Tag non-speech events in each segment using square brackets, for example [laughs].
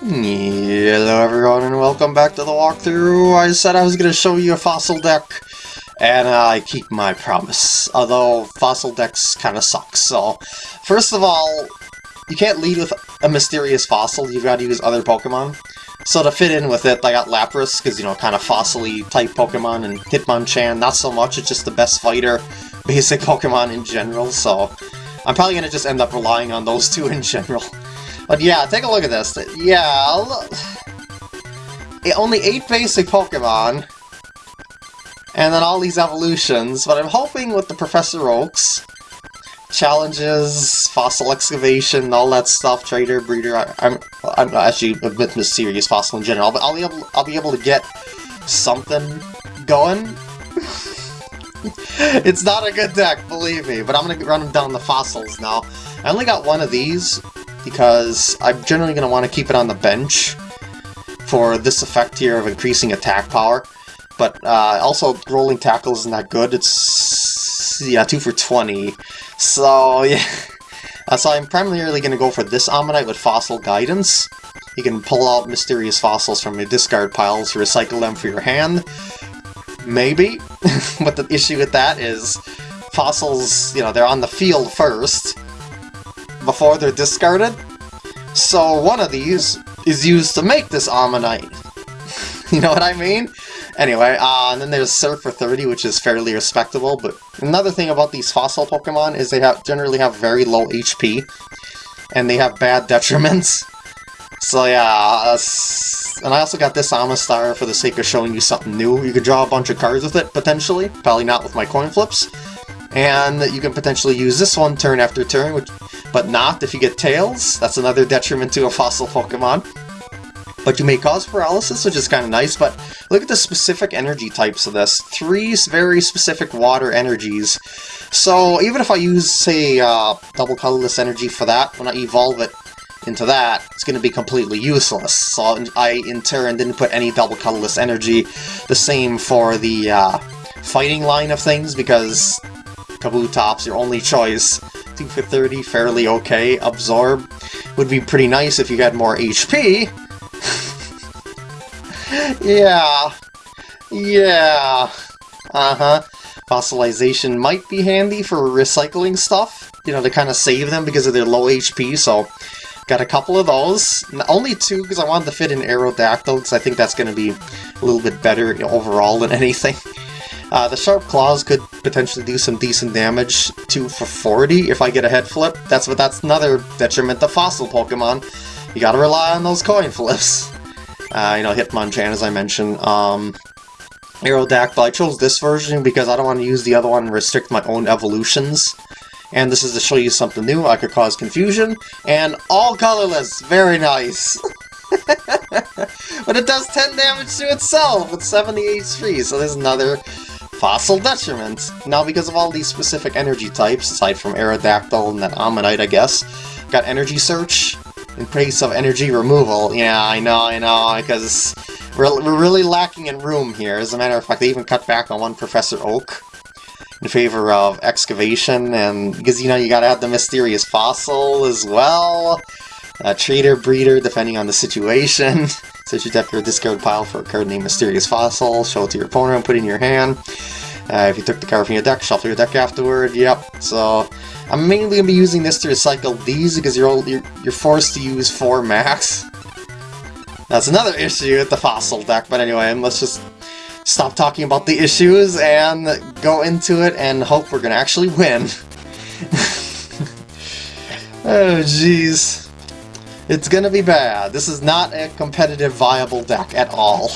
Hello everyone and welcome back to the walkthrough. I said I was going to show you a fossil deck, and I keep my promise. Although fossil decks kind of suck, so... First of all, you can't lead with a mysterious fossil, you've got to use other Pokemon. So to fit in with it, I got Lapras, because, you know, kind of fossil type Pokemon, and Hitmonchan, not so much, it's just the best fighter, [laughs] basic Pokemon in general, so... I'm probably going to just end up relying on those two in general. But yeah, take a look at this. Yeah, look. Eh, only eight basic Pokemon, and then all these evolutions, but I'm hoping with the Professor Oaks, challenges, fossil excavation, all that stuff, trader, breeder, I, am I'm, I'm actually a bit mysterious fossil in general, but I'll be able, I'll be able to get something going. [laughs] it's not a good deck, believe me, but I'm gonna run down the fossils now. I only got one of these, because I'm generally going to want to keep it on the bench for this effect here of increasing attack power. But uh, also, rolling tackle isn't that good. It's, yeah, 2 for 20. So, [laughs] yeah. Uh, so I'm primarily going to go for this Omanyte with Fossil Guidance. You can pull out mysterious fossils from your discard piles, recycle them for your hand. Maybe. [laughs] but the issue with that is fossils, you know, they're on the field first, before they're discarded. So one of these is used to make this Omanyte. [laughs] you know what I mean? Anyway, uh, and then there's Surf for 30, which is fairly respectable, but another thing about these fossil Pokemon is they have generally have very low HP, and they have bad [laughs] detriments. So yeah, uh, and I also got this Omastar for the sake of showing you something new. You could draw a bunch of cards with it, potentially. Probably not with my coin flips. And you can potentially use this one turn after turn, which but not if you get Tails. That's another detriment to a fossil Pokemon. But you may cause paralysis, which is kind of nice, but look at the specific energy types of this. Three very specific water energies. So even if I use, say, uh, double colorless energy for that, when I evolve it into that, it's going to be completely useless. So I, in turn, didn't put any double colorless energy. The same for the uh, fighting line of things, because Kabutops, your only choice. 2 for 30, fairly okay. Absorb would be pretty nice if you had more HP. [laughs] yeah. Yeah. Uh-huh. Fossilization might be handy for recycling stuff, you know, to kind of save them because of their low HP, so got a couple of those. Only two because I wanted to fit in Aerodactyl because I think that's going to be a little bit better overall than [laughs] anything. Uh, the Sharp Claws could potentially do some decent damage, to for 40 if I get a head flip. That's what that's another detriment to fossil Pokemon. You gotta rely on those coin [laughs] flips. Uh, you know, Hitmonchan, as I mentioned. Um, Aerodactyl, I chose this version because I don't want to use the other one and restrict my own evolutions. And this is to show you something new, I could cause confusion. And all colorless, very nice! [laughs] but it does 10 damage to itself with 70 HP, so there's another Fossil Detriment! Now because of all these specific energy types, aside from Aerodactyl and that Omanyte I guess, got Energy Search in place of Energy Removal. Yeah, I know, I know, because we're, really lacking in room here. As a matter of fact, they even cut back on one Professor Oak in favor of Excavation, and because, you know, you gotta have the Mysterious Fossil as well. Uh, trader, breeder, depending on the situation. [laughs] Search your deck or discard pile for a card named Mysterious Fossil, show it to your opponent, and put it in your hand. Uh, if you took the card from your deck, shuffle your deck afterward, yep. So, I'm mainly going to be using this to recycle these because you're, you're, you're forced to use 4 max. That's another issue with the Fossil deck, but anyway, let's just stop talking about the issues and go into it and hope we're going to actually win. [laughs] oh, jeez. It's gonna be bad. This is not a competitive viable deck at all.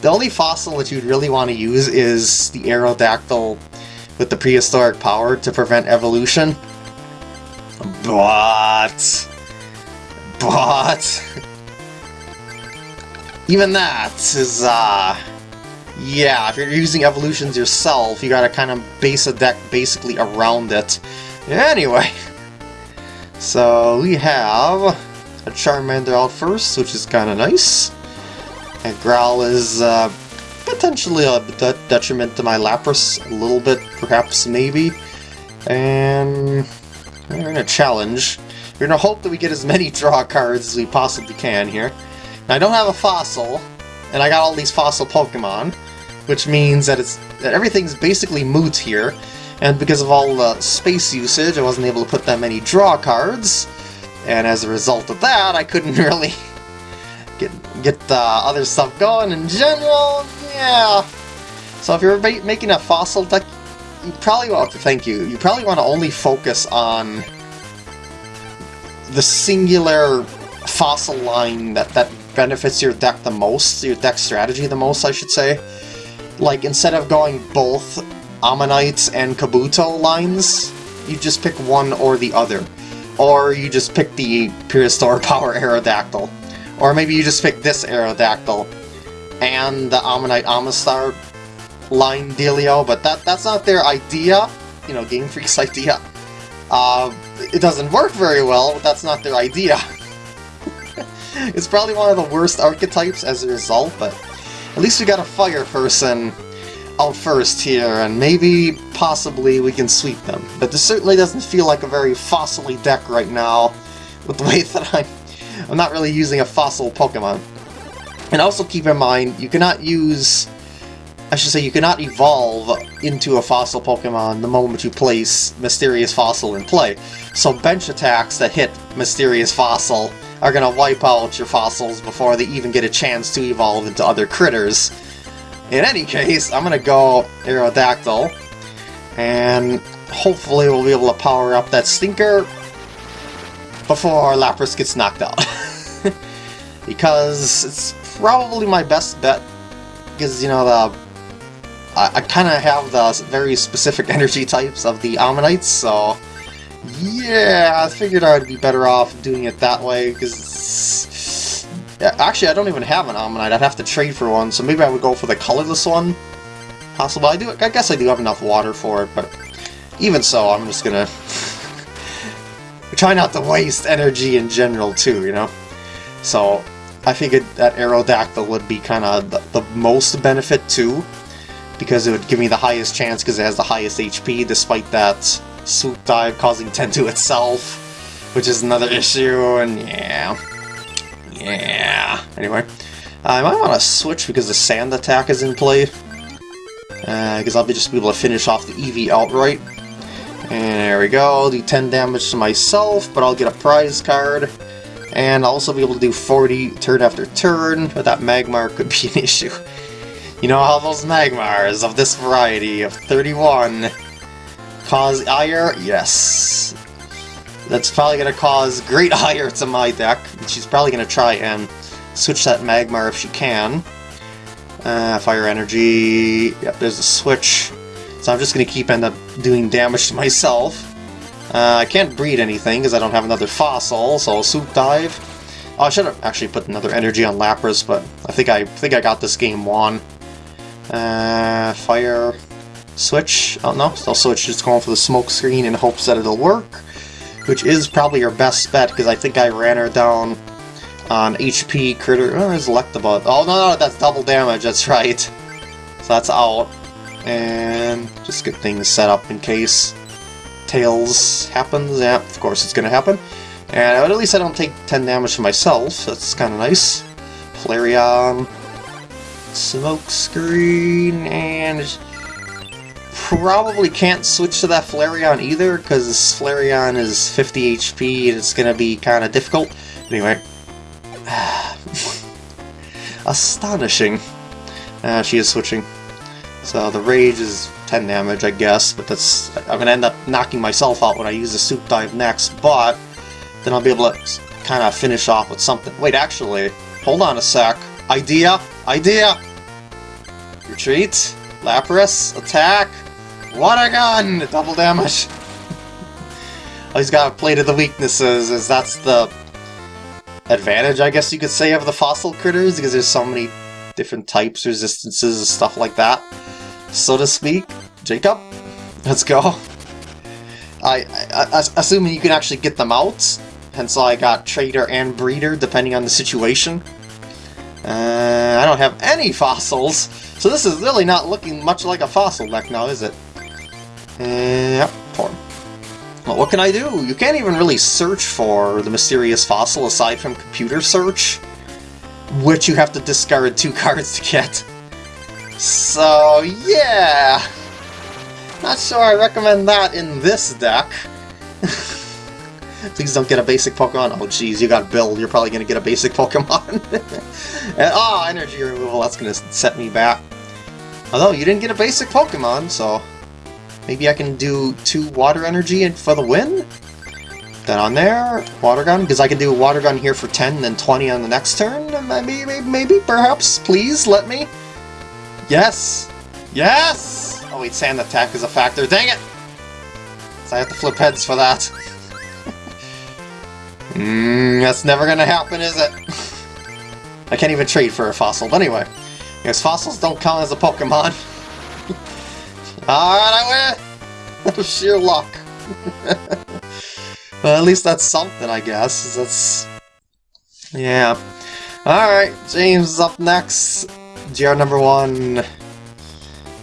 The only fossil that you'd really want to use is the Aerodactyl with the prehistoric power to prevent evolution. But... But... Even that is, uh... Yeah, if you're using evolutions yourself, you gotta kind of base a deck basically around it. Anyway... So, we have a Charmander out first, which is kind of nice. And Growl is uh, potentially a de detriment to my Lapras, a little bit, perhaps, maybe. And we're in a challenge. We're gonna hope that we get as many draw cards as we possibly can here. Now, I don't have a fossil, and I got all these fossil Pokemon, which means that it's that everything's basically moot here, and because of all the space usage, I wasn't able to put that many draw cards, and as a result of that, I couldn't [laughs] really get get the other stuff going in general, yeah. So if you're making a fossil deck, you probably want to, thank you, you probably want to only focus on the singular fossil line that, that benefits your deck the most, your deck strategy the most, I should say. Like, instead of going both Omanytes and Kabuto lines, you just pick one or the other. Or you just pick the Pure [laughs] Power Aerodactyl. Or maybe you just pick this Aerodactyl and the Omanyte Omastar line dealio, but that that's not their idea, you know, Game Freak's [laughs] idea. Uh, it doesn't work very well, but that's not their idea. [laughs] it's probably one of the worst archetypes as a result, but at least we got a fire person out first here, and maybe, possibly, we can sweep them. But this certainly doesn't feel like a very fossily deck right now, with the [laughs] way that I'm, I'm not really using a fossil Pokemon. And also keep in mind, you cannot use... I should say, you cannot evolve into a fossil Pokemon the moment you place Mysterious Fossil in play. So bench attacks that hit Mysterious Fossil are going to wipe out your fossils before they even get a chance to evolve into other critters. In any case, I'm to go Aerodactyl, and hopefully we'll be able to power up that stinker before Lapras gets knocked out. [laughs] because it's probably my best bet, because, you know, the I, I kind of have the very specific [laughs] energy types of the Omanytes, so yeah, I figured I'd be better off doing it that way, because Uh, actually, I don't even have an Omanyte. I'd have to trade for one, so maybe I would go for the colorless one. Possible. I do. I guess I do have enough water for it, but even so, I'm just gonna [laughs] try not to waste energy in general too. You know. So I figured that Aerodactyl would be kind of the, the most benefit too, because it would give me the highest chance because it has the highest HP, despite that swoop dive causing 10 to itself, which is another issue. And yeah. Yeah. Anyway, I might want to switch because the sand attack is in play. Because uh, I'll be just be able to finish off the Eevee outright. And there we go, do 10 damage to myself, but I'll get a prize card. And I'll also be able to do 40 turn after turn, but that Magmar could be [laughs] an issue. You know how those Magmars of this variety of 31 cause ire? Yes. That's probably going to cause great [laughs] ire to my deck. She's probably going to try and switch that Magmar if she can. Uh, fire Energy... Yep, there's a switch. So I'm just going to keep end up doing damage to [laughs] myself. Uh, I can't breed anything because I don't have another fossil, so I'll Swoop Dive. Oh, I should have actually put another energy on Lapras, but I think I think I got this game won. Uh, fire switch. Oh no, still switch. Just going for the smoke screen in hopes that it'll work which is probably your best bet, because I think I ran her down on HP critter. Oh, there's Electabuzz. Oh, no, no, that's double damage, that's right. So that's out. And just get things set up in case Tails happens. Yeah, of course it's going to happen. And at least I don't take 10 damage to myself, that's kind of nice. Flareon, Smoke Screen, and probably can't switch to that Flareon either, because Flareon is 50 HP and it's to be kind of difficult. Anyway. [sighs] Astonishing. Uh, she is switching. So the Rage is 10 damage, I guess, but that's... I'm to end up knocking myself out when I use the Swoop Dive next, but then I'll be able to kind of finish off with something. Wait, actually, hold on a sec. Idea! Idea! Retreat! Lapras! Attack! Water gun! Double damage! oh, he's got a plate of the weaknesses, as that's the advantage, I guess you could say, of the fossil critters, because there's so many different types, resistances, and stuff like that, so to speak. Jacob, let's go. I, I, I assuming you can actually get them out, hence I got Trader and Breeder, depending on the situation. Uh, I don't have any fossils, so this is really not looking much like a fossil deck now, is it? Uh, yep, form. Well, what can I do? You can't even really search for the mysterious fossil aside from computer search, which you have to discard two [laughs] cards to get. So, yeah! Not sure I recommend that in this deck. [laughs] Please don't get a basic Pokemon. Oh jeez, you got Bill. You're probably to get a basic [laughs] Pokemon. and, oh, energy removal. That's to set me back. Although, you didn't get a basic Pokemon, so... Maybe I can do two water energy and for the win? Then on there, water gun, because I can do water gun here for 10 and then 20 on the next turn. Maybe, maybe, maybe, perhaps, please, let me. Yes! Yes! Oh wait, sand attack is a factor, dang it! So I have to flip heads for that. Mmm, [laughs] that's never gonna happen, is it? [laughs] I can't even trade for a fossil, but anyway. Because fossils don't count as a Pokemon. [laughs] Alright, I win! Sheer luck. [laughs] well, at least that's something, I guess. That's... Yeah. Alright, James is up next. GR number one.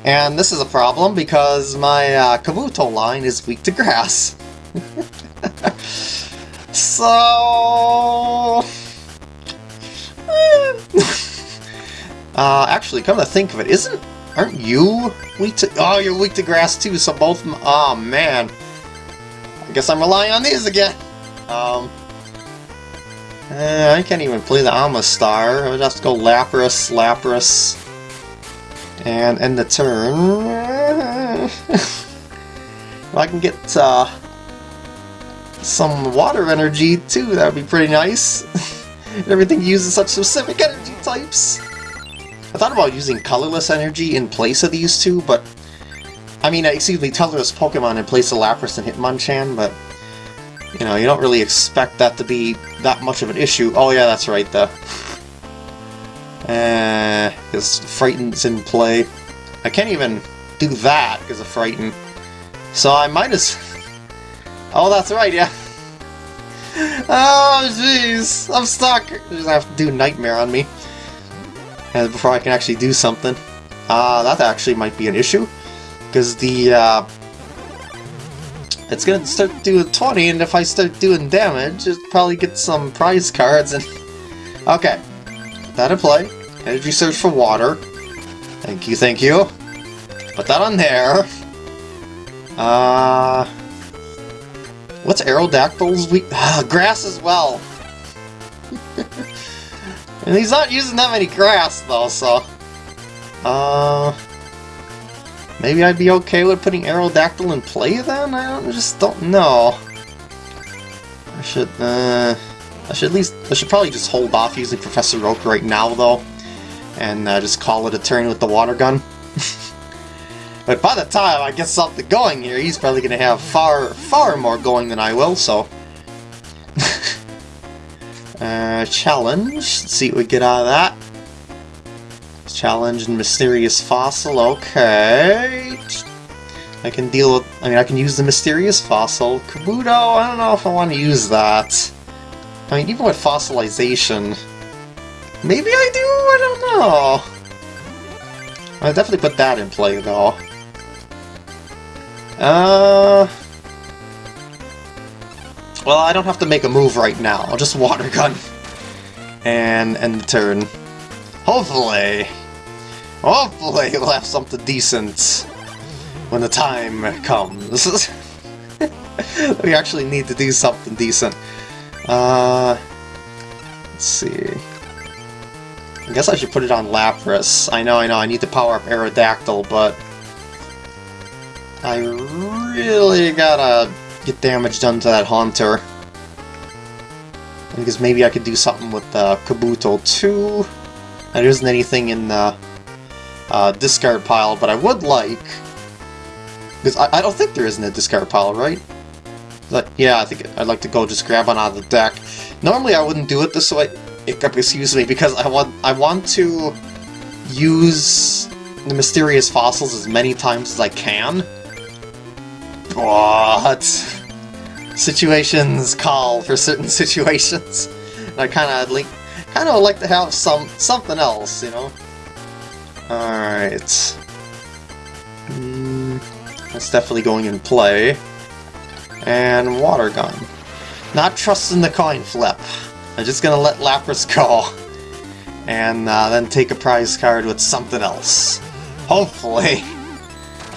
And this is a problem because my uh, Kabuto line is weak to grass. [laughs] so... [laughs] uh, actually, come to think of it, isn't Aren't you weak to... Oh, you're weak to grass too, so both... Oh, man. I guess I'm relying on these again. Um... Uh, I can't even play the Omastar. I'll just go Lapras, Lapras, and end the turn. [laughs] if I can get uh, some water energy too, that would be pretty nice. [laughs] Everything uses such specific energy types. I thought about using colorless energy in place of these two, but... I mean, excuse me, colorless Pokemon in place of Lapras and Hitmonchan, but... You know, you don't really expect that to be that much of an issue. Oh yeah, that's right, the... Uh, because Frighten's in play. I can't even do that because of Frighten. So I might as... Oh, that's right, yeah. [laughs] Oh, jeez. I'm stuck. You're just have to do Nightmare on me and before I can actually do something. Uh, that actually might be an issue, because the, uh, it's gonna start doing 20, and if I start doing damage, it probably get some prize cards, and... [laughs] Okay, that in play. Energy search for water. Thank you, thank you. Put that on there. Uh... What's Aerodactyl's weak? Ah, [sighs] grass as well. [laughs] And he's not using that many grass, though, so... Uh... Maybe I'd be okay with putting Aerodactyl in play, then? I don't, just don't know. I should, uh... I should at least... I should probably just hold off using Professor Oak right now, though. And uh, just call it a turn with the water gun. [laughs] but by the time I get something going here, he's probably going to have far, far more going than I will, so... [laughs] Uh, challenge. Let's see what we get out of that. Challenge and Mysterious Fossil. Okay. I can deal with... I mean, I can use the Mysterious Fossil. Kabuto, I don't know if I want to use that. I mean, even with Fossilization... Maybe I do? I don't know. I'll definitely put that in play, though. Uh... Well, I don't have to make a move right now. I'll just water gun. And end the turn. Hopefully. Hopefully we'll have something decent when the time comes. [laughs] we actually need to do something decent. Uh, let's see. I guess I should put it on Lapras. I know, I know, I need to power up Aerodactyl, but... I really gotta get damage done to that Haunter. Because maybe I could do something with uh, Kabuto too. There isn't anything in the uh, discard pile, but I would like... Because I, I don't think there isn't a discard pile, right? But yeah, I think I'd like to go just grab one out of the deck. Normally I wouldn't do it this way, excuse me, because I want I want to use the mysterious fossils as many times as I can. But situations call for certain [laughs] situations. And I kind of like, kind of like to have some something else, you know. All right, mm, that's definitely going in play. And water gun. Not trusting the coin flip. I'm just gonna let Lapras go. And uh, then take a prize card with something else. Hopefully. [laughs]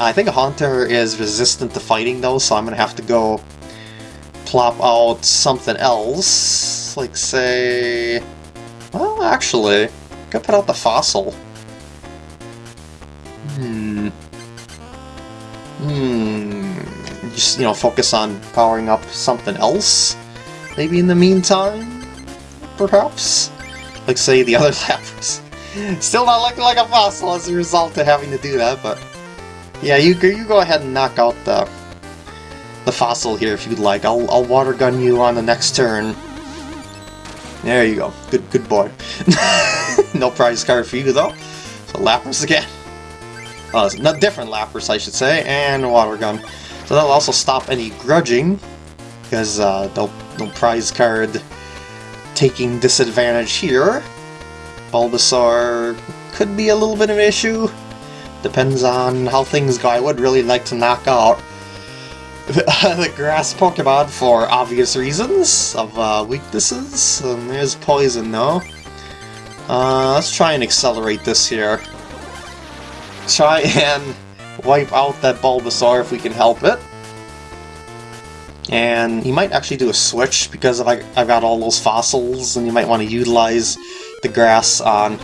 I think a Haunter is resistant to fighting though, so I'm gonna have to go plop out something else. Like say... Well, actually, could put out the Fossil. Hmm. Hmm. Just, you know, focus on powering up something else? Maybe in the meantime? Perhaps? Like, say, the other [laughs] Lapras. Still not looking like a fossil as a result of having to do that, but... Yeah, you, you go ahead and knock out the the fossil here if you'd like. I'll, I'll water gun you on the next turn. There you go. Good good boy. [laughs] no prize card for you though. So Lapras again. Uh, not different Lapras, I should say, and water gun. So that'll also stop any grudging, because uh, no, no prize card taking disadvantage here. Bulbasaur could be a little bit of an issue. Depends on how things go. I would really like to knock out [laughs] the grass Pokemon for obvious reasons of uh, weaknesses. Um, there's poison though. Uh, let's try and accelerate this here. Try and wipe out that Bulbasaur if we can help it. And he might actually do a switch because I've got all those fossils and you might want to utilize the grass on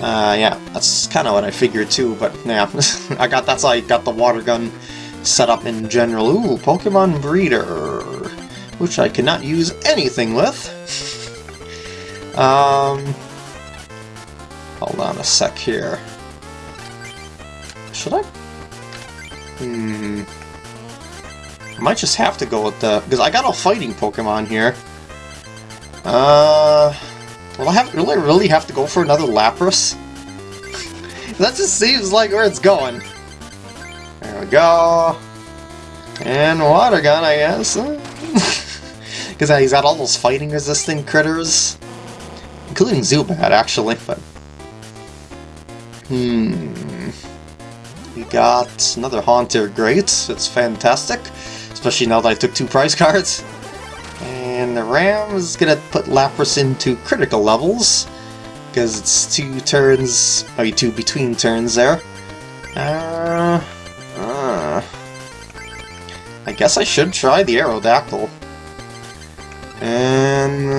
uh, yeah, that's kind of what I figured too, but yeah, [laughs] I got that's how I got the water gun set up in general. Ooh, Pokemon Breeder, which I cannot use anything with. [laughs] um, hold on a sec here. Should I? Hmm. I might just have to go with the because I got a fighting Pokemon here. Uh. Will I have really really have to go for another Lapras? [laughs] that just seems like where it's going. There we go. And water gun, I guess. Because [laughs] he's got all those fighting resistant critters. Including Zubat, actually, but... Hmm... We got another Haunter, great. It's fantastic. Especially now that I took two prize [laughs] cards. The Ram is gonna put Lapras into critical levels, because it's two turns, maybe two between turns there. Uh, uh, I guess I should try the Aerodactyl. And,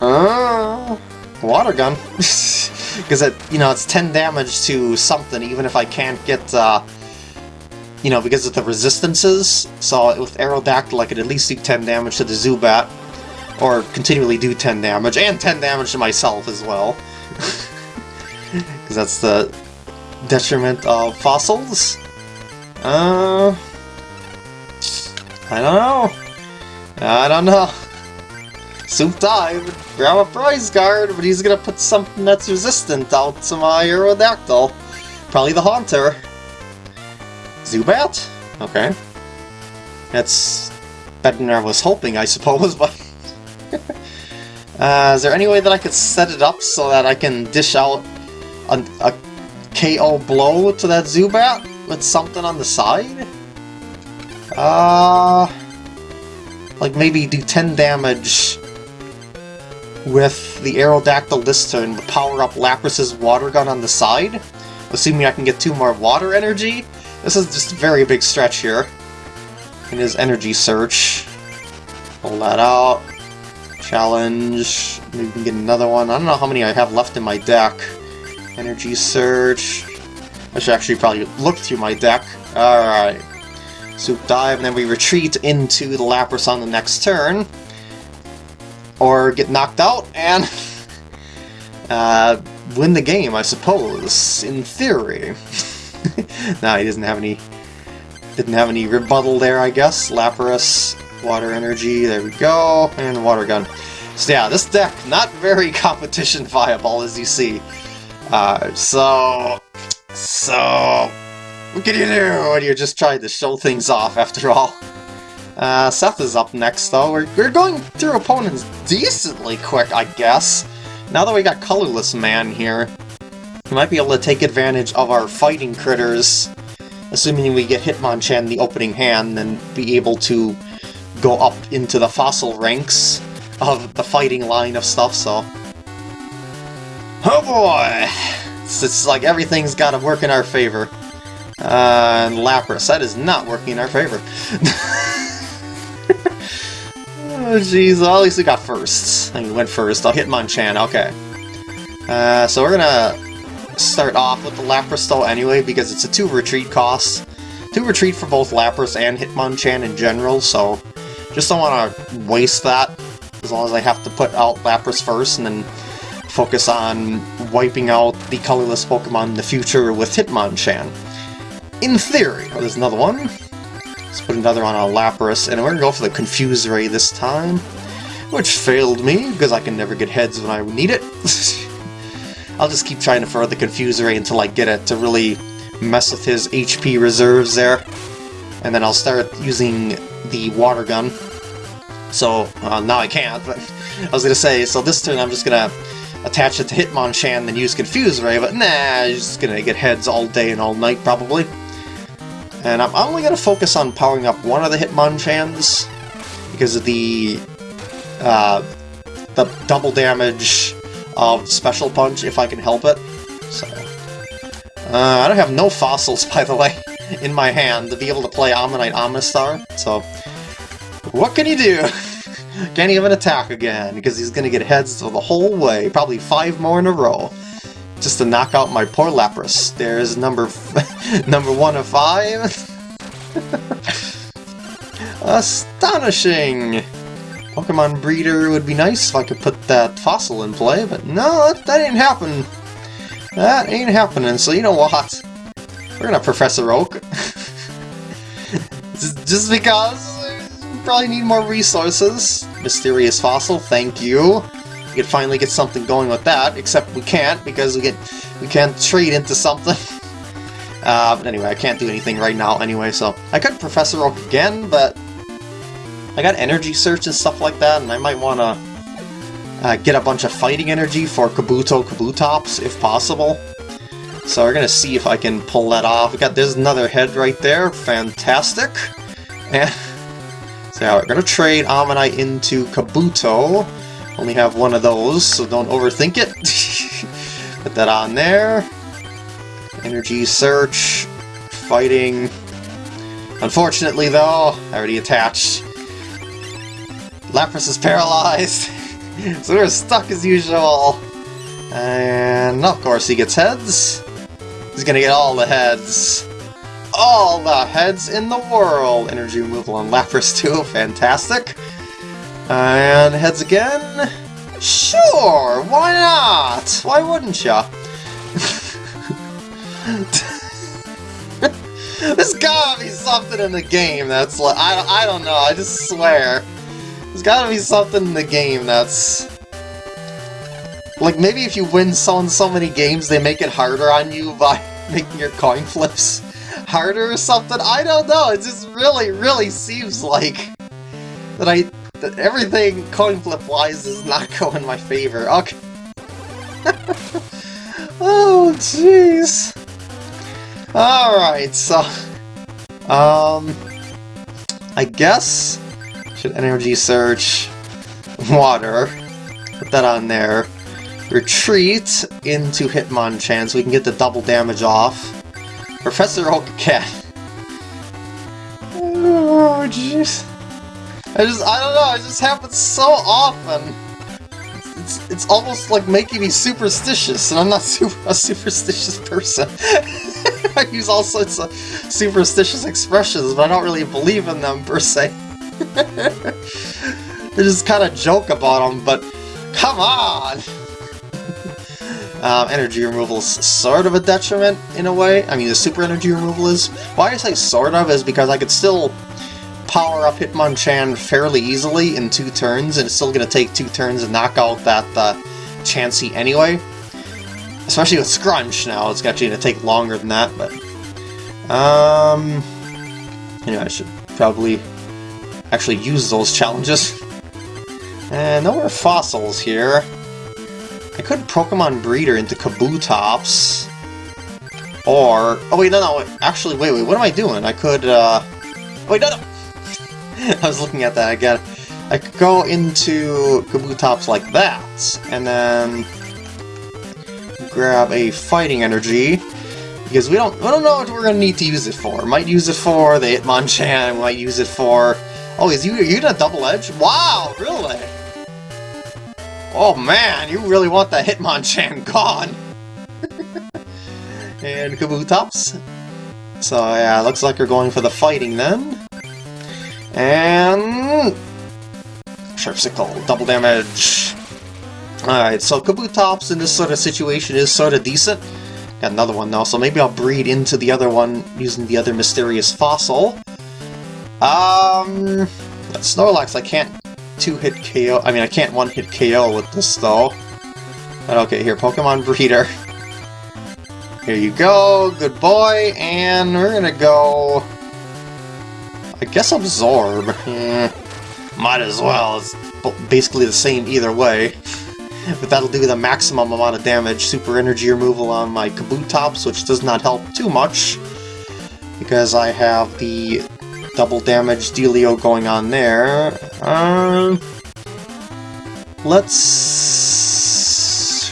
uh, uh water gun. [laughs] Because it, you know, it's 10 damage to something, even if I can't get, uh, you know, because of the resistances, so with Aerodactyl I could at least do 10 damage to the Zubat, or continually do 10 damage, and 10 damage to myself as well. [laughs] Because that's the detriment of fossils. Uh, I don't know. I don't know. Swoop Dive, grab a prize guard, but he's gonna put something that's resistant out to my Aerodactyl. Probably the Haunter. Zubat? Okay. That's better than I was hoping, I suppose, [laughs] but... uh, is there any way that I could set it up so that I can dish out a, a KO blow to that Zubat with something on the side? Uh... Like maybe do 10 damage with the Aerodactyl this turn, but power up Lapras's water gun on the side, assuming I can get two more water energy, this is just a very big stretch here. In his energy search. Pull that out. Challenge. Maybe we can get another one. I don't know how many I have left in my deck. Energy search. I should actually probably look through my deck. Alright. Swoop dive, and then we retreat into the Lapras on the next turn. Or get knocked out and [laughs] uh, win the game, I suppose, in theory. [laughs] [laughs] nah, he doesn't have any... Didn't have any rebuttal there, I guess. Lapras, Water Energy, there we go, and Water Gun. So yeah, this deck, not very [laughs] competition viable, as you see. Uh, so... So... What can you do when you're just trying to show things off, after [laughs] all? Uh, Seth is up next, though. We're, we're going through opponents decently quick, I guess. Now that we got Colorless Man here, we might be able to take advantage of our fighting critters assuming we get Hitmonchan the opening hand, then be able to go up into the fossil ranks of the fighting line of stuff, so... Oh boy! It's, it's like everything's got to work in our favor. Uh, and Lapras, that is not working in our favor. [laughs] oh jeez, well, at least we got first. I mean, went first. I'll hit Hitmonchan, okay. Uh, so we're gonna start off with the Lapras though anyway, because it's a 2 retreat cost. 2 retreat for both Lapras and Hitmonchan in general, so just don't want to waste that, as long as I have to put out Lapras first and then focus on wiping out the colorless Pokemon in the future with Hitmonchan. In theory. Oh, there's another one. Let's put another on Lapras, and we're gonna go for the Confuse Ray this time, which failed me, because I can never get heads when I need it. [laughs] I'll just keep trying to the Confuse Ray until I get it to really mess with his HP reserves there. And then I'll start using the Water Gun. So, uh, now I can't, but [laughs] I was gonna say, so this turn I'm just gonna attach it to Hitmonchan and then use Confuse Ray, but nah, he's just gonna get heads all day and all night, probably. And I'm only gonna focus on powering up one of the Hitmonchans, because of the, uh, the double damage of Special Punch if I can help it. So, uh, I don't have no fossils, [laughs] by the way, in my hand to be able to play Omanyte Omastar, so what can you do? [laughs] Can't even attack again, because he's gonna get heads the whole way, probably five more in a row, just to knock out my poor Lapras. There's number [laughs] number one of five. Astonishing! Pokemon Breeder would be nice if I could put that fossil in play, but no, that, that ain't happening. That ain't happening, so you know what? We're gonna Professor Oak. [laughs] just because we probably need more resources. Mysterious Fossil, thank you. We could finally get something going with that, except we can't because we get we can't trade into something. [laughs] Uh, but anyway, I can't do anything right now anyway, so I could Professor Oak again, but I got energy search and stuff like that, and I might want to uh, get a bunch of fighting energy for Kabuto Kabutops, if possible. So we're gonna see if I can pull that off. We got there's another head right there, fantastic. And [laughs] so we're gonna trade Omanyte into Kabuto. Only have one of those, so don't overthink it. [laughs] Put that on there. Energy search, fighting. Unfortunately though, I already attached. Lapras is paralyzed, [laughs] so we're stuck as usual. And of course he gets heads. He's gonna get all the heads. All the heads in the world! Energy removal on Lapras too, [laughs] fantastic. And heads again? Sure, why not? Why wouldn't ya? There's gotta be something in the game that's like, I, I don't know, I just swear. There's gotta be something in the game that's... Like, maybe if you win so and so many games, they make it harder on you by [laughs] making your coin flips harder or something? I don't know, it just really, really seems like that I... that everything coin flip-wise is not [laughs] going in my favor. Okay. [laughs] oh, jeez. Alright, so... Um... I guess should energy search water. Put that on there. Retreat into Hitmonchan so we can get the double damage off. Professor Oak Cat. Oh, jeez. I just, I don't know, it just happens so often. It's, it's almost like making me superstitious, and I'm not [laughs] super, a superstitious person. [laughs] I use all sorts of superstitious expressions, but I don't really believe in them, per se. [laughs] I just kind of joke about them, but come on! um, energy removal is sort of a detriment, in a way. I mean, the super energy removal is. Why I say sort of is because I could still power up Hitmonchan fairly easily in two turns, and it's still going to take two turns to knock out that uh, Chansey anyway. Especially with Scrunch now, it's actually going to take longer than that, but... Um... Anyway, I should probably actually use those challenges. And no more fossils here. I could Pokemon Breeder into Kabutops. Or... Oh, wait, no, no, actually, wait, wait, what am I doing? I could, uh... Wait, no, no! [laughs] I was looking at that again. I could go into Kabutops like that, and then grab a fighting energy, because we don't we don't know what we're gonna need to use it for. Might use it for the Hitmonchan, might use it for... Oh, is you you a double edge? Wow, really? Oh man, you really want that Hitmonchan [laughs] gone! [laughs] and Kabutops. So yeah, looks like you're going for the fighting then. And... Sharp Sickle, double damage. Alright, so Kabutops in this sort of situation is sort of decent. Got another one now, so maybe I'll breed into the other one using the other mysterious fossil. Um, Snorlax I can't two-hit KO, I mean I can't one-hit KO with this though. But okay, here, Pokemon Breeder. Here you go, good boy, and we're gonna go... I guess Absorb. Eh, might as well, it's basically the same either way. [laughs] But that'll do the maximum amount of damage. Super Energy removal on my Kabutops, which does not help too much. Because I have the double damage dealio going on there. Um, let's...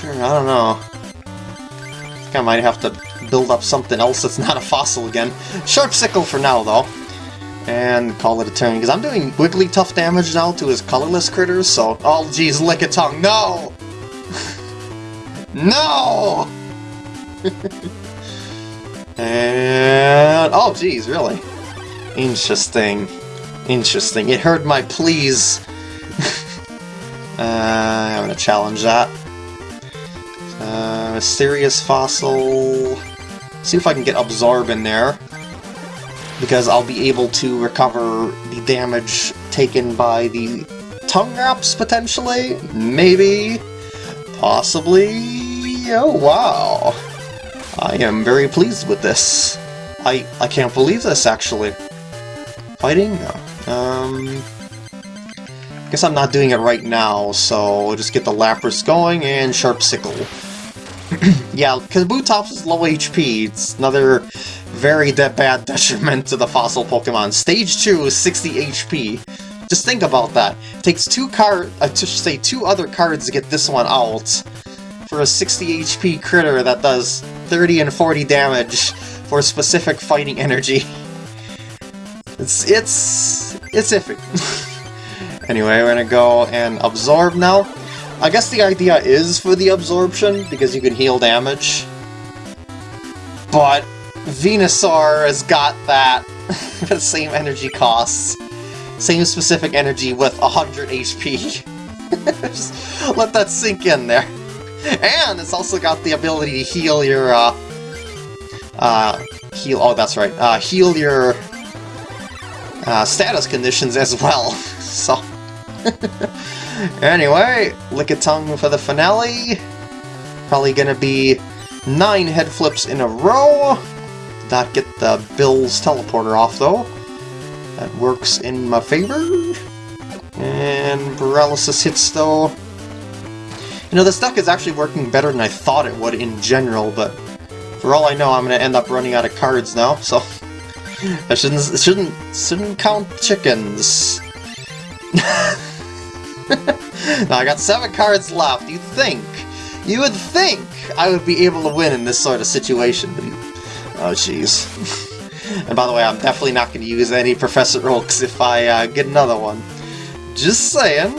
I don't know. I think I might have to build up something else that's not a fossil again. Sharp Sickle for now, though. And call it a turn, because I'm doing Wigglytuff damage now to his colorless critters, so... Oh, geez, Lickitung, no! [laughs] No! [laughs] and... Oh, geez, really? Interesting. Interesting. It heard my pleas. [laughs] uh, I'm gonna challenge that. Uh, mysterious fossil... See if I can get Absorb in there. Because I'll be able to recover the damage taken by the tongue wraps, potentially? Maybe? Possibly? Oh, wow. I am very pleased with this. I, I can't believe this, actually. Fighting? No. Um... Guess I'm not doing it right now, so we'll just get the Lapras going and Sharp Sickle. [clears throat] yeah, Kabutops is low HP. It's another very de bad [laughs] detriment to the fossil Pokemon. Stage 2 is 60 HP. Just think about that. It takes two card, uh, to say two other cards to get this one out for a 60 HP critter that does 30 and 40 damage for specific fighting energy. [laughs] It's, it's, it's iffy. [laughs] anyway, we're gonna go and absorb now. I guess the idea is for the absorption, because you can heal damage. But Venusaur has got that [laughs] the same energy costs. Same specific energy with 100 HP. [laughs] Just let that sink in there. And it's also got the ability to heal your, uh, uh, heal, oh, that's right, uh, heal your, uh, status conditions as well, [laughs] so... anyway, Lickitung for the finale. Probably gonna be nine head flips in a row. Not get the Bill's teleporter off, though. That works in my favor. And paralysis hits, though. You know, this deck is actually working better than I thought it would in general, but for all I know, I'm going to end up running out of cards now, so... I shouldn't, shouldn't, shouldn't count chickens. [laughs] now, I got seven cards left. You think, you would think I would be able to win in this sort of situation. Oh, jeez. [laughs] and by the way, I'm definitely not going to use any Professor Oaks if I uh, get another one. Just saying.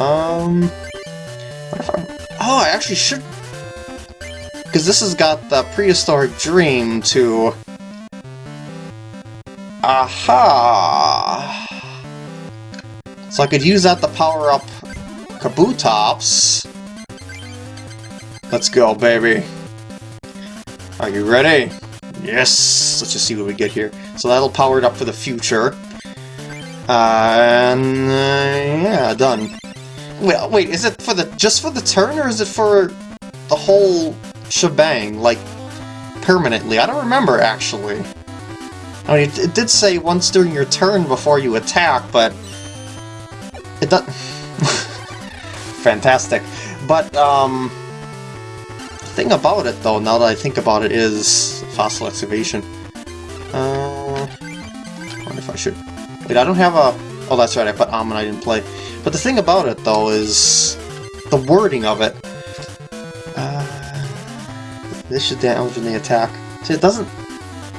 Um... I, Oh, I actually should... Because this has got the Prehistoric Dream to... Aha! So I could use that to power up Kabutops. Let's go, baby. Are you ready? Yes! Let's just see what we get here. So that'll power it up for the future. Uh, and, uh, yeah, done. Wait, wait, is it for the just for the turn, or is it for the whole shebang, like, permanently? I don't remember, actually. I mean, it, did say once during your turn before you attack, but... It does... [laughs] Fantastic. But, um... Thing about it, though, now that I think about it, is fossil excavation. Uh, I wonder if I should... Wait, I don't have a... Oh, that's right, I put Omanyte in play. But the thing about it, though, is the wording of it. Uh, this should damage when they attack. See, it doesn't...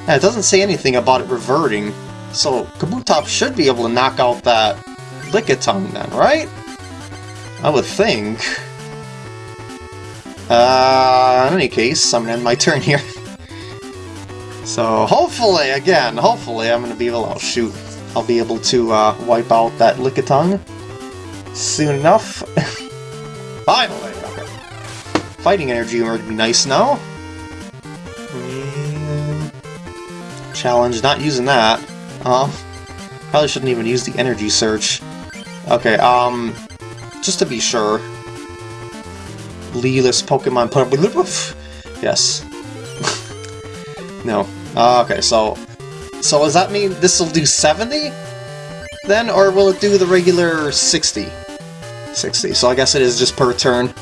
It doesn't say anything about it reverting. So, Kabutops should be able to knock out that Lickitung then, right? I would think. Uh, in any case, I'm gonna end my [laughs] turn here. so, hopefully, again, hopefully I'm gonna be able to, oh shoot, I'll be able to uh, wipe out that Lickitung soon enough. [laughs] Finally! Okay. Fighting energy would be nice now. Challenge, not using that. Um, probably shouldn't even use the energy search. Okay, um, just to be sure. Leeless Pokemon put up Yes. [laughs] no. Uh, okay, so... So does that mean this will do 70? Then, or will it do the regular 60? 60, so I guess it is just per turn.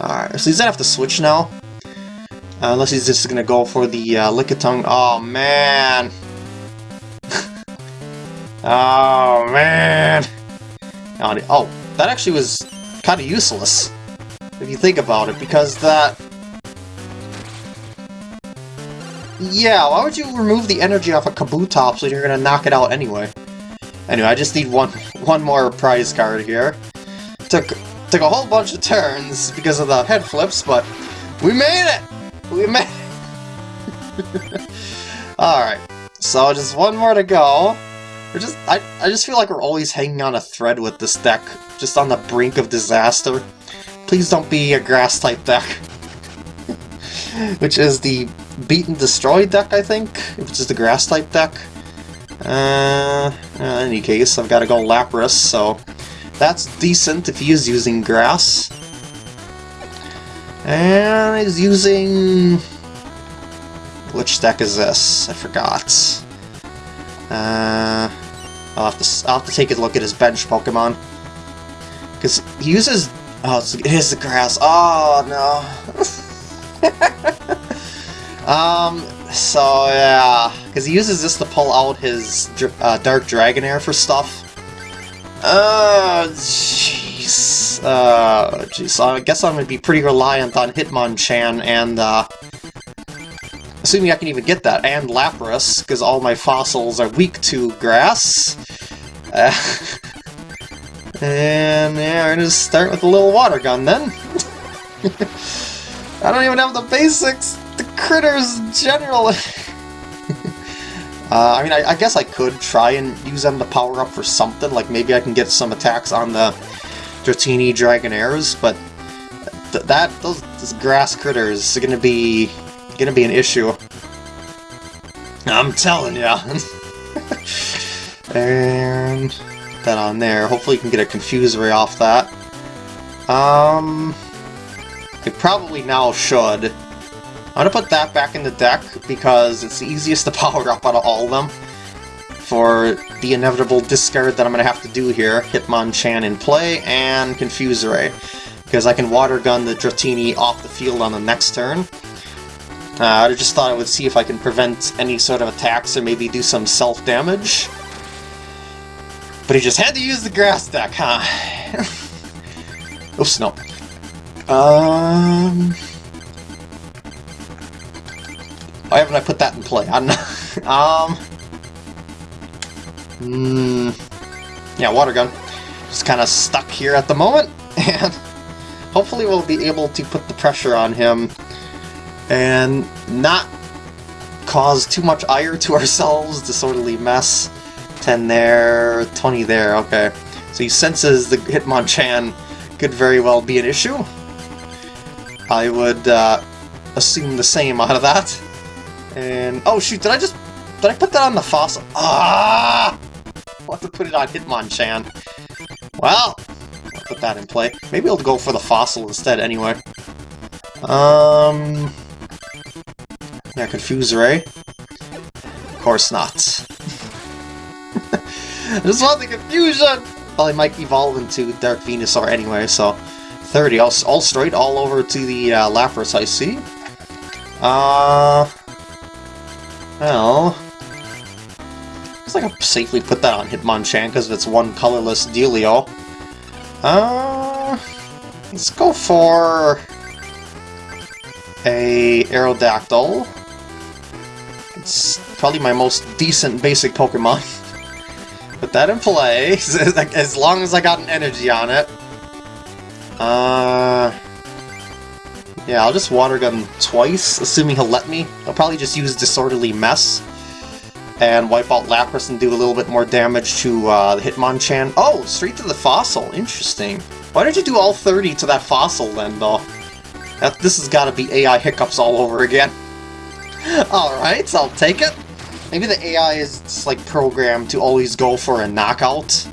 Alright, so he's gonna have to switch now. Uh, unless he's just gonna go for the uh, Lickitung. [laughs] Oh, man! oh, man! Oh, that actually was kind of useless, if you think about it, because that... Yeah, why would you remove the energy off a Kabutops when you're gonna knock it out anyway? Anyway, I just need one [laughs] one more prize card here. Took took a whole bunch of turns because of the head flips, but we made it! We made! [laughs] Alright, so just one more to go. We're just I, I just feel like we're always hanging on a thread with this deck, just on the brink of disaster. Please don't be a grass-type deck. [laughs] which is the Beat and Destroy deck, I think, which is the grass-type deck. Uh, in any case, I've got to go Lapras, so that's decent if he is using grass. And he's using... Which deck is this? I forgot. Uh, I'll have to I'll have to take a look at his bench Pokemon because he uses Oh, it's, it is the grass. Oh, no. [laughs] um, so, yeah. Because he uses this to pull out his uh, Dark Dragonair for stuff. Oh, jeez. Uh, jeez. I guess I'm to be pretty reliant on Hitmonchan and, uh, assuming I can even get that, and Lapras, because all my fossils are weak to grass. Uh, [laughs] And yeah, we're gonna start with a little water gun then. [laughs] I don't even have the basics, the critters generally. [laughs] uh, I mean, I, I, guess I could try and use them to power up for something, like maybe I can get some attacks on the Dratini Dragonairs, but th that, those, those grass critters are gonna be, gonna be an issue. I'm telling ya. [laughs] and that on there. Hopefully you can get a Confuse Ray off that. Um, I probably now should. I'm gonna put that back in the deck because it's the easiest to [laughs] power up out of all of them for the inevitable discard that I'm gonna have to do here. Hitmonchan in play and Confuse Ray because I can Water Gun the Dratini off the field on the next turn. Uh, I just thought I would see if I can prevent any sort of attacks or maybe do some self-damage. But he just had to use the grass deck, huh? [laughs] Oops, no. Um... Why haven't I put that in play? [laughs] I'm not... know. um... Mm, yeah, water gun. Just kind of stuck here at the moment, [laughs] and hopefully we'll be able to put the pressure on him and not cause too much ire to [laughs] ourselves, disorderly mess. 10 there, 20 there, okay. So he senses the Hitmonchan could very well be an issue. I would uh, assume the same out of that. And, oh shoot, did I just, did I put that on the fossil? Ah! Have to put it on Hitmonchan. Well, I'll put that in play. Maybe I'll go for the fossil instead anyway. Um, yeah, Confuse Ray. Of course not. I just want the confusion! Well, he might evolve into Dark Venusaur anyway, so... 30, all, all straight, all over to the uh, Lapras, I see. Uh... Well... Looks like I safely put that on Hitmonchan because it's one colorless Dealio. Uh... Let's go for... A Aerodactyl. It's probably my most decent basic Pokemon. [laughs] Put that in play, [laughs] as long as I got an energy on it. Uh... Yeah, I'll just Water Gun twice, assuming he'll let me. I'll probably just use Disorderly Mess and wipe out Lapras and do a little bit more damage to uh, the Hitmonchan. Oh, straight to the Fossil. Interesting. Why did you do all 30 to that Fossil then, though? That, this has got to be AI hiccups all over again. [laughs] Alright, so I'll take it. Maybe the AI is just, like programmed to always go for a knockout,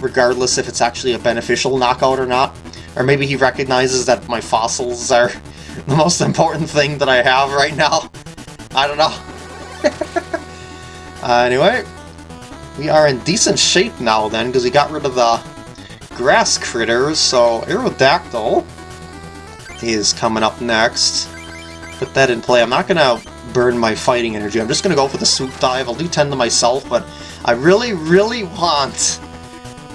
regardless if it's actually a beneficial knockout or not. Or maybe he recognizes that my fossils are [laughs] the most important thing that I have right now. I don't know. [laughs] uh, anyway, we are in decent shape now then, because we got rid of the grass critters, so Aerodactyl is coming up next. Put that in play. I'm not going to burn my fighting energy. I'm just going to go for the swoop dive. I'll do 10 to myself, but I really, really want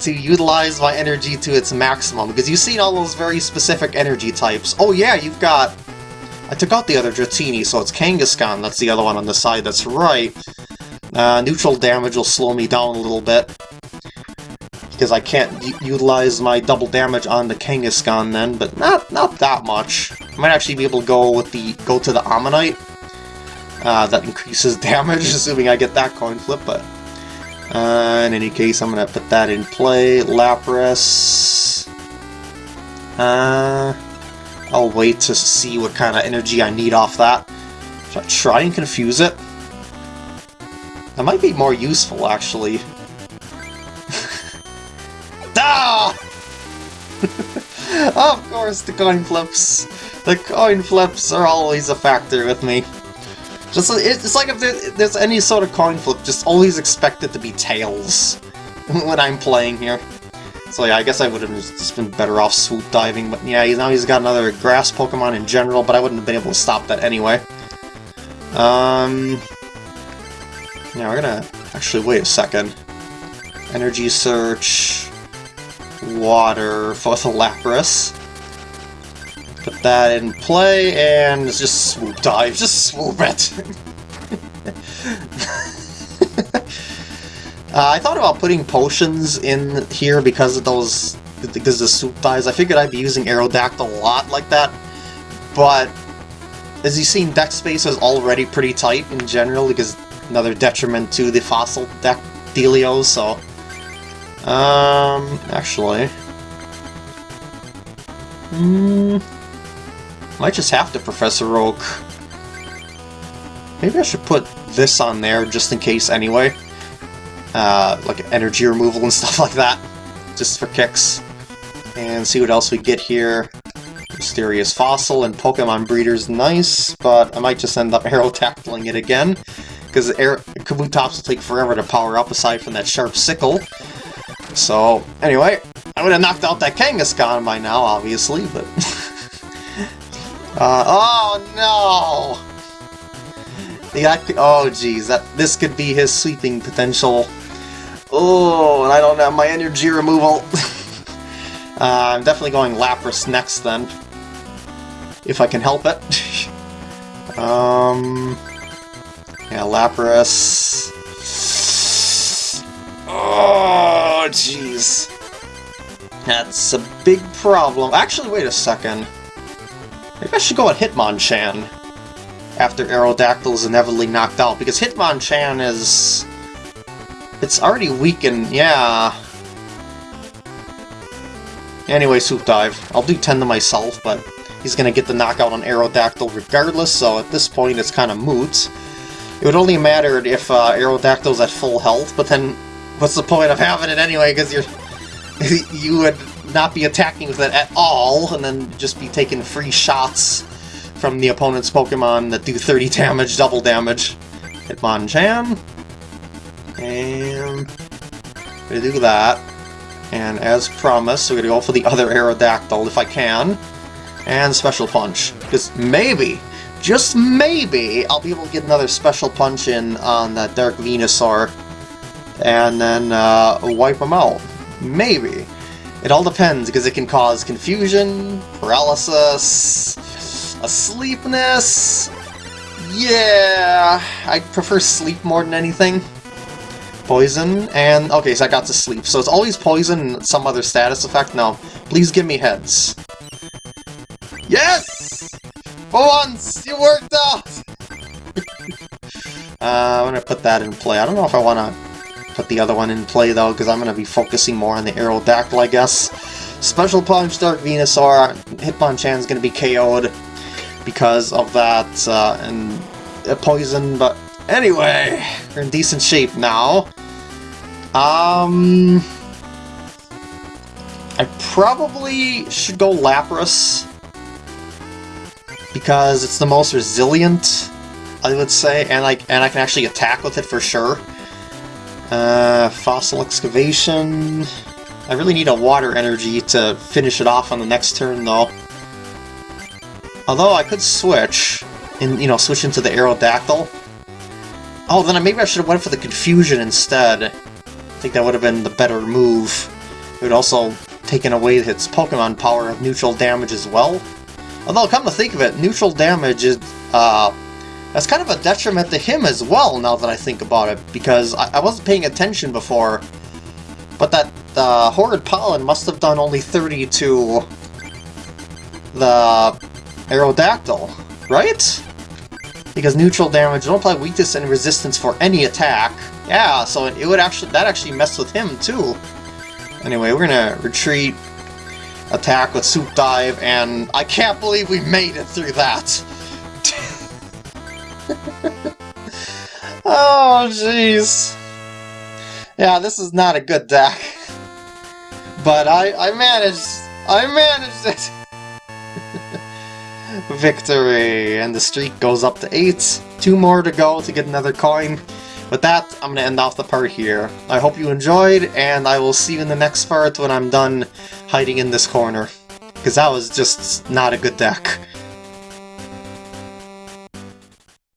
to utilize my energy to its maximum, because you've seen all those very specific energy types. Oh yeah, you've got... I took out the other Dratini, so it's Kangaskhan, that's the other one on the side that's right. Uh, neutral damage will slow me down a little bit, because I can't utilize my double damage on the Kangaskhan then, but not not that much. I might actually be able to go with the go to the Omanyte. Uh, that increases [laughs] damage, assuming I get that coin flip, but uh, in any case, I'm going to put that in play. Lapras. Uh, I'll wait to see what kind of energy I need off that. Try and confuse it? That might be more useful, actually. [laughs] Ah! [laughs] of course, the coin flips. The coin flips are always a factor with me. Just It's like if there's any sort of coin flip, just always expect it to be tails [laughs] when I'm playing here. So yeah, I guess I would have just been better off swoop diving, but yeah, now he's got another grass Pokemon in general, but I wouldn't have been able to stop that anyway. Um... Yeah, we're gonna... Actually, wait a second. Energy Search water for the Lapras. Put that in play, and just swoop dive, just swoop it! [laughs] uh, I thought about putting potions in here because of those, because the swoop dives. I figured I'd be using Aerodactyl a lot like that, but as you've seen, deck space is already pretty tight in general, because another detriment to the fossil deck so um, actually... Hmm... Might just have to, Professor Oak. Maybe I should put this on there just in case anyway. Uh, like energy removal and [laughs] stuff like that. Just for kicks. And see what else we get here. Mysterious Fossil and Pokemon Breeder's nice, but I might just end up [laughs] Aerodactyling it again. Because Kabutops will take forever to power up aside from that Sharp Sickle. So, anyway, I would have knocked out that Kangaskhan by now, obviously, but... [laughs] uh, oh, no! The oh, geez, that this could be his sweeping potential. Oh, and I don't have my energy removal. [laughs] uh, I'm definitely going Lapras next, then. If I can help it. [laughs] um... Yeah, Lapras... Oh, jeez. That's a big problem. Actually, wait a second. Maybe I should go with Hitmonchan after Aerodactyl is inevitably knocked out, because Hitmonchan is... It's already weakened, yeah. Anyway, Swoop Dive. I'll do 10 to myself, but he's gonna get the knockout on Aerodactyl regardless, so at this point it's kind of moot. It would only matter if uh, Aerodactyl's at full health, but then what's the point of having it anyway, because you're [laughs] you would not be attacking with it at all, and then just be taking free shots from the opponent's Pokemon that do 30 [laughs] damage, double damage. Hitmonchan. And... we do that. And as promised, we're gonna go for the other Aerodactyl if I can. And Special Punch. Because maybe, just maybe, I'll be able to get another special punch in on that Dark Venusaur and then uh, wipe him out. Maybe. It all depends, because it can cause confusion, paralysis, asleepness. Yeah, I prefer sleep more than anything. Poison, and okay, so I got to sleep. So it's always poison and some other status effect. Now, please give me heads. Yes! For once, you worked out! [laughs] uh, I'm gonna put that in play. I don't know if I want to put the other one in play, though, because I'm to be focusing more on the Aerodactyl, I guess. Special Punch, Dark Venusaur, Hitmonchan's to be KO'd because of that, uh, and uh, Poison, but anyway, we're in decent shape now. Um... I probably should go Lapras because it's the most resilient, I would say, and like and I can actually attack with it for sure. Uh, fossil excavation. I really need a water energy to finish it off on the next turn, though. Although I could switch, and you know, switch into the Aerodactyl. Oh, then I maybe I should have went for the Confusion instead. I think that would have been the better move. It would also taken away its Pokemon power of neutral damage as well. Although, come to think of it, neutral damage is, uh, that's kind of a detriment to him as well, now that I think about it, because I, I wasn't paying attention before, but that uh, Horrid Pollen must have done only 30 to the Aerodactyl, right? Because neutral damage don't apply weakness and resistance for any attack. Yeah, so it would actually that actually messed with him too. Anyway, we're gonna retreat, attack with Swoop Dive, and I can't believe we made it through that! [laughs] oh, jeez. Yeah, this is not a good deck. But I, I managed, I managed it! [laughs] Victory! And the streak goes up to 8. Two more to go to get another coin. With that, I'm going to end off the part here. I hope you enjoyed, and I will see you in the next part when I'm done hiding in this corner. Because that was just not a good deck.